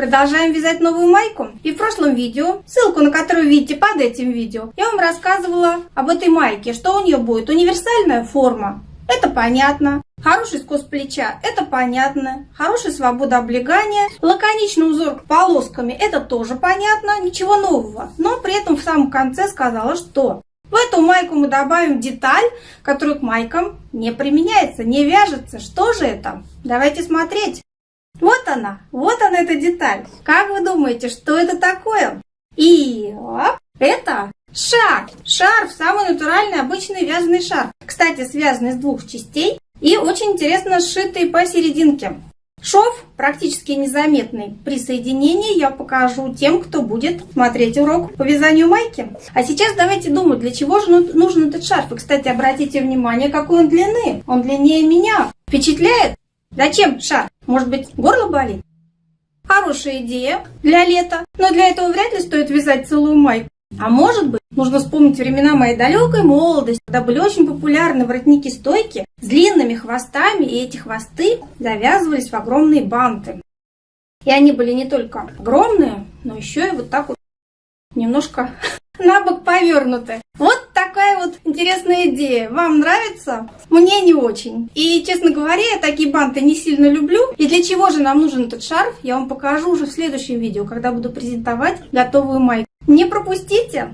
Продолжаем вязать новую майку. И в прошлом видео, ссылку на которую видите под этим видео, я вам рассказывала об этой майке, что у нее будет универсальная форма. Это понятно. Хороший скос плеча, это понятно. Хорошая свобода облегания. Лаконичный узор полосками, это тоже понятно. Ничего нового. Но при этом в самом конце сказала, что в эту майку мы добавим деталь, которая к майкам не применяется, не вяжется. Что же это? Давайте смотреть. Вот она, вот она эта деталь. Как вы думаете, что это такое? И оп, это шар. Шарф, самый натуральный, обычный вязаный шарф. Кстати, связанный из двух частей и очень интересно сшитый посерединке. Шов практически незаметный. При соединении я покажу тем, кто будет смотреть урок по вязанию майки. А сейчас давайте думать, для чего же нужен этот шарф. И, кстати, обратите внимание, какой он длины. Он длиннее меня. Впечатляет? Зачем шарф? Может быть, горло болит? Хорошая идея для лета, но для этого вряд ли стоит вязать целую майку. А может быть, нужно вспомнить времена моей далекой молодости, когда были очень популярны воротники-стойки с длинными хвостами, и эти хвосты завязывались в огромные банты. И они были не только огромные, но еще и вот так вот немножко на бок повернуты. Интересная идея. Вам нравится? Мне не очень. И, честно говоря, я такие банты не сильно люблю. И для чего же нам нужен этот шарф, я вам покажу уже в следующем видео, когда буду презентовать готовую майку. Не пропустите!